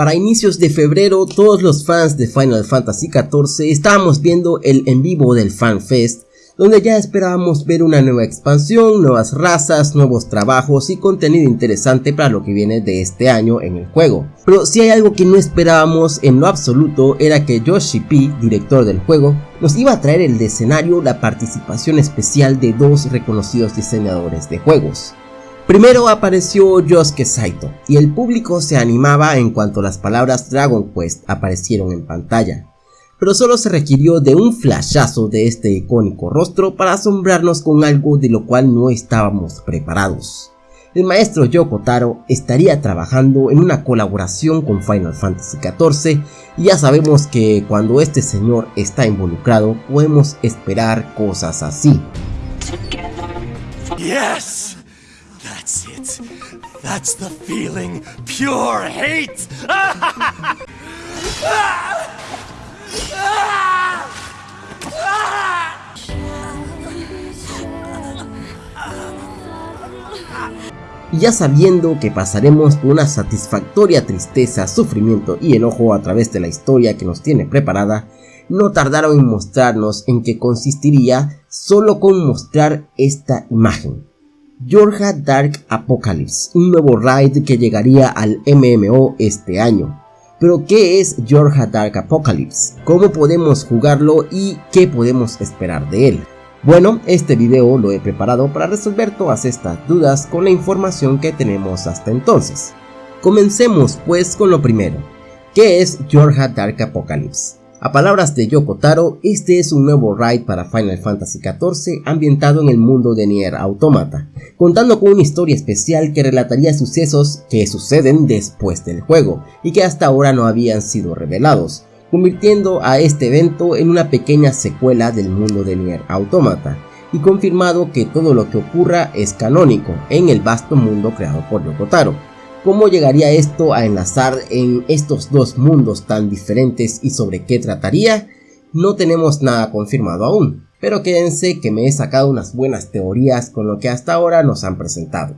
Para inicios de febrero, todos los fans de Final Fantasy XIV estábamos viendo el en vivo del FanFest, donde ya esperábamos ver una nueva expansión, nuevas razas, nuevos trabajos y contenido interesante para lo que viene de este año en el juego. Pero si hay algo que no esperábamos en lo absoluto era que Yoshi P, director del juego, nos iba a traer el escenario la participación especial de dos reconocidos diseñadores de juegos. Primero apareció Yosuke Saito, y el público se animaba en cuanto las palabras Dragon Quest aparecieron en pantalla pero solo se requirió de un flashazo de este icónico rostro para asombrarnos con algo de lo cual no estábamos preparados. El maestro Yoko Taro estaría trabajando en una colaboración con Final Fantasy XIV y ya sabemos que cuando este señor está involucrado podemos esperar cosas así. Yes, That's the feeling, pure hate. Ya sabiendo que pasaremos por una satisfactoria tristeza, sufrimiento y enojo a través de la historia que nos tiene preparada, no tardaron en mostrarnos en qué consistiría solo con mostrar esta imagen. Georgia Dark Apocalypse, un nuevo raid que llegaría al MMO este año. Pero ¿qué es Georgia Dark Apocalypse? ¿Cómo podemos jugarlo y qué podemos esperar de él? Bueno, este video lo he preparado para resolver todas estas dudas con la información que tenemos hasta entonces. Comencemos pues con lo primero. ¿Qué es Georgia Dark Apocalypse? A palabras de Yoko Taro, este es un nuevo raid para Final Fantasy XIV ambientado en el mundo de Nier Automata, contando con una historia especial que relataría sucesos que suceden después del juego y que hasta ahora no habían sido revelados, convirtiendo a este evento en una pequeña secuela del mundo de Nier Automata, y confirmado que todo lo que ocurra es canónico en el vasto mundo creado por Yoko Taro. ¿Cómo llegaría esto a enlazar en estos dos mundos tan diferentes y sobre qué trataría? No tenemos nada confirmado aún, pero quédense que me he sacado unas buenas teorías con lo que hasta ahora nos han presentado.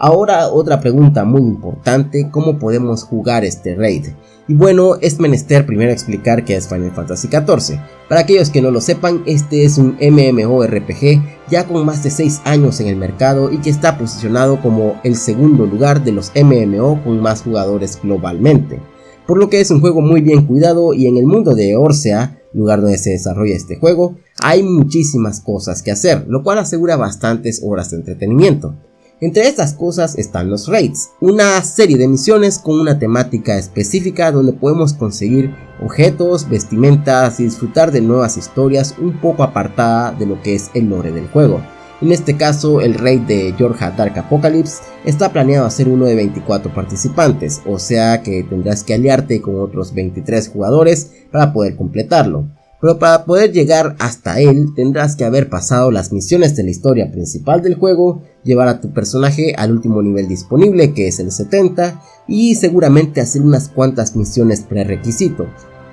Ahora otra pregunta muy importante, ¿cómo podemos jugar este raid? Y bueno, es menester primero explicar qué es Final Fantasy XIV. Para aquellos que no lo sepan, este es un MMORPG ya con más de 6 años en el mercado y que está posicionado como el segundo lugar de los MMO con más jugadores globalmente. Por lo que es un juego muy bien cuidado y en el mundo de Orsea, lugar donde se desarrolla este juego, hay muchísimas cosas que hacer, lo cual asegura bastantes horas de entretenimiento. Entre estas cosas están los raids, una serie de misiones con una temática específica donde podemos conseguir objetos, vestimentas y disfrutar de nuevas historias un poco apartada de lo que es el lore del juego. En este caso, el raid de Georgia Dark Apocalypse está planeado a ser uno de 24 participantes, o sea que tendrás que aliarte con otros 23 jugadores para poder completarlo pero para poder llegar hasta él tendrás que haber pasado las misiones de la historia principal del juego, llevar a tu personaje al último nivel disponible que es el 70 y seguramente hacer unas cuantas misiones prerequisito.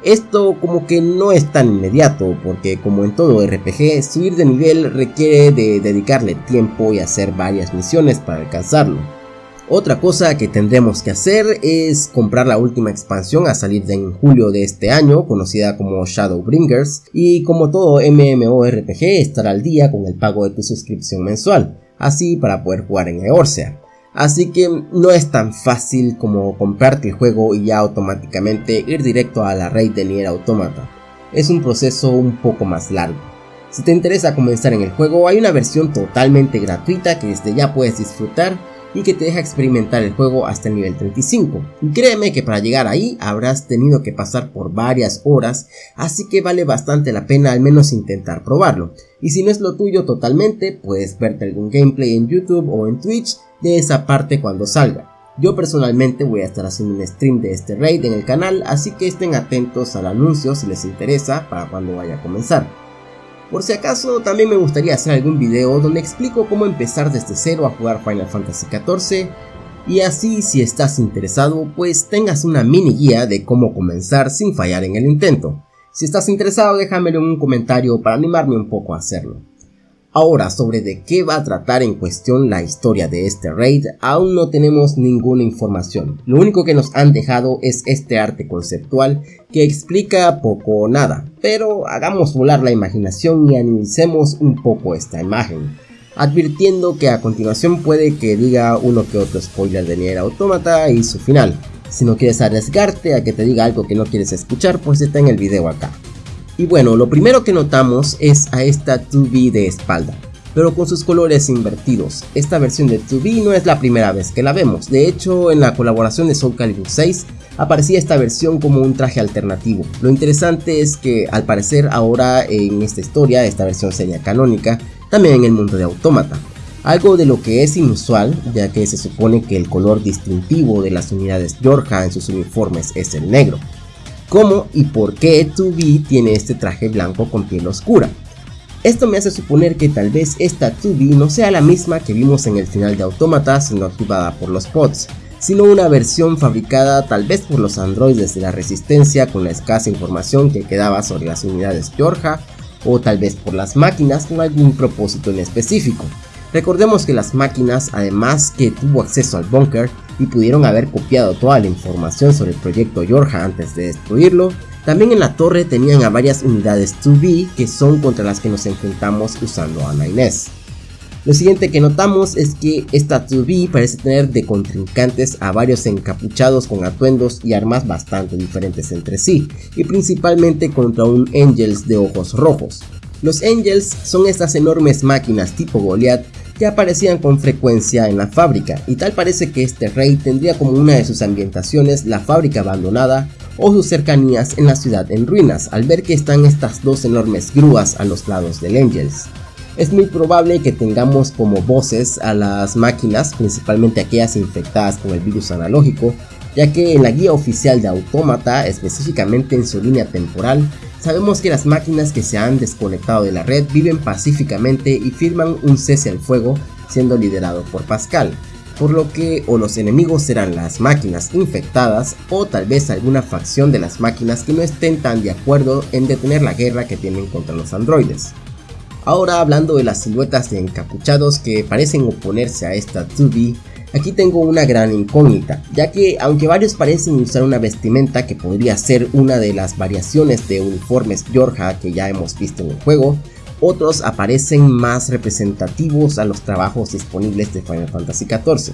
Esto como que no es tan inmediato porque como en todo RPG subir de nivel requiere de dedicarle tiempo y hacer varias misiones para alcanzarlo. Otra cosa que tendremos que hacer es comprar la última expansión a salir en julio de este año, conocida como Shadowbringers, y como todo MMORPG estar al día con el pago de tu suscripción mensual, así para poder jugar en Eorzea. Así que no es tan fácil como comprarte el juego y ya automáticamente ir directo a la raid de Nier Automata. Es un proceso un poco más largo. Si te interesa comenzar en el juego, hay una versión totalmente gratuita que desde ya puedes disfrutar y que te deja experimentar el juego hasta el nivel 35. Y créeme que para llegar ahí habrás tenido que pasar por varias horas, así que vale bastante la pena al menos intentar probarlo. Y si no es lo tuyo totalmente, puedes verte algún gameplay en YouTube o en Twitch de esa parte cuando salga. Yo personalmente voy a estar haciendo un stream de este raid en el canal, así que estén atentos al anuncio si les interesa para cuando vaya a comenzar. Por si acaso, también me gustaría hacer algún video donde explico cómo empezar desde cero a jugar Final Fantasy XIV y así si estás interesado pues tengas una mini guía de cómo comenzar sin fallar en el intento. Si estás interesado déjamelo en un comentario para animarme un poco a hacerlo. Ahora, sobre de qué va a tratar en cuestión la historia de este raid, aún no tenemos ninguna información. Lo único que nos han dejado es este arte conceptual que explica poco o nada, pero hagamos volar la imaginación y analicemos un poco esta imagen. Advirtiendo que a continuación puede que diga uno que otro spoiler de Nier Automata y su final. Si no quieres arriesgarte a que te diga algo que no quieres escuchar, pues está en el video acá. Y bueno, lo primero que notamos es a esta 2B de espalda, pero con sus colores invertidos. Esta versión de 2B no es la primera vez que la vemos, de hecho en la colaboración de Soul Calibur 6 aparecía esta versión como un traje alternativo. Lo interesante es que al parecer ahora en esta historia, esta versión sería canónica, también en el mundo de Autómata. Algo de lo que es inusual, ya que se supone que el color distintivo de las unidades Georgia en sus uniformes es el negro cómo y por qué 2B tiene este traje blanco con piel oscura. Esto me hace suponer que tal vez esta 2B no sea la misma que vimos en el final de Automata siendo activada por los pods, sino una versión fabricada tal vez por los androides de la resistencia con la escasa información que quedaba sobre las unidades Georgia o tal vez por las máquinas con algún propósito en específico. Recordemos que las máquinas, además que tuvo acceso al búnker y pudieron haber copiado toda la información sobre el proyecto Yorja antes de destruirlo, también en la torre tenían a varias unidades 2B que son contra las que nos enfrentamos usando a 9S. Lo siguiente que notamos es que esta 2B parece tener de contrincantes a varios encapuchados con atuendos y armas bastante diferentes entre sí, y principalmente contra un Angels de ojos rojos. Los Angels son estas enormes máquinas tipo Goliath que aparecían con frecuencia en la fábrica y tal parece que este rey tendría como una de sus ambientaciones la fábrica abandonada o sus cercanías en la ciudad en ruinas al ver que están estas dos enormes grúas a los lados del Angels. Es muy probable que tengamos como voces a las máquinas, principalmente aquellas infectadas con el virus analógico, ya que en la guía oficial de Autómata, específicamente en su línea temporal, Sabemos que las máquinas que se han desconectado de la red viven pacíficamente y firman un cese al fuego siendo liderado por Pascal, por lo que o los enemigos serán las máquinas infectadas o tal vez alguna facción de las máquinas que no estén tan de acuerdo en detener la guerra que tienen contra los androides. Ahora hablando de las siluetas de encapuchados que parecen oponerse a esta 2B, Aquí tengo una gran incógnita, ya que aunque varios parecen usar una vestimenta que podría ser una de las variaciones de uniformes Georgia que ya hemos visto en el juego, otros aparecen más representativos a los trabajos disponibles de Final Fantasy XIV.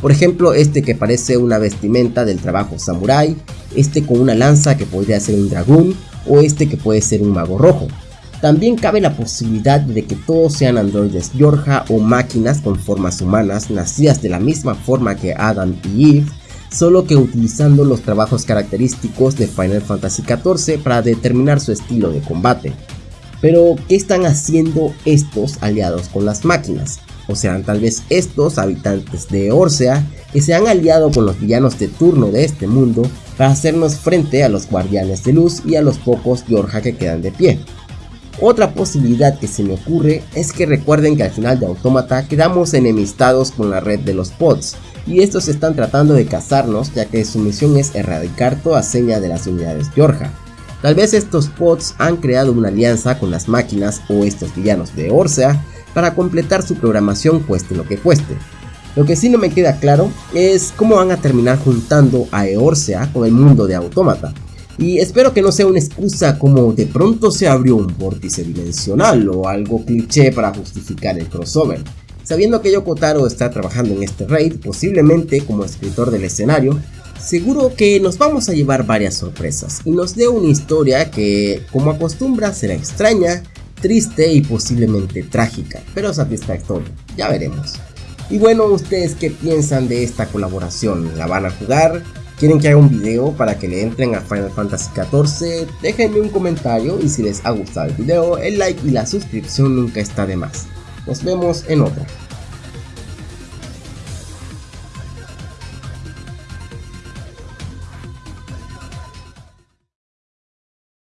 Por ejemplo, este que parece una vestimenta del trabajo samurai, este con una lanza que podría ser un dragón, o este que puede ser un mago rojo. También cabe la posibilidad de que todos sean androides Georgia o máquinas con formas humanas nacidas de la misma forma que Adam y Eve, solo que utilizando los trabajos característicos de Final Fantasy XIV para determinar su estilo de combate. Pero, ¿qué están haciendo estos aliados con las máquinas? O serán tal vez estos habitantes de Orsea que se han aliado con los villanos de turno de este mundo para hacernos frente a los guardianes de luz y a los pocos Georgia que quedan de pie. Otra posibilidad que se me ocurre es que recuerden que al final de Autómata quedamos enemistados con la red de los pods y estos están tratando de cazarnos ya que su misión es erradicar toda seña de las unidades Georgia. Tal vez estos pods han creado una alianza con las máquinas o estos villanos de Orsea para completar su programación cueste lo que cueste. Lo que sí no me queda claro es cómo van a terminar juntando a Eorsea con el mundo de Autómata. Y espero que no sea una excusa como de pronto se abrió un vórtice dimensional o algo cliché para justificar el crossover. Sabiendo que Yoko Taro está trabajando en este raid, posiblemente como escritor del escenario, seguro que nos vamos a llevar varias sorpresas y nos dé una historia que, como acostumbra, será extraña, triste y posiblemente trágica, pero satisfactoria, ya veremos. Y bueno, ¿ustedes qué piensan de esta colaboración? ¿La van a jugar? Quieren que haga un video para que le entren a Final Fantasy XIV, déjenme un comentario y si les ha gustado el video, el like y la suscripción nunca está de más. Nos vemos en otra.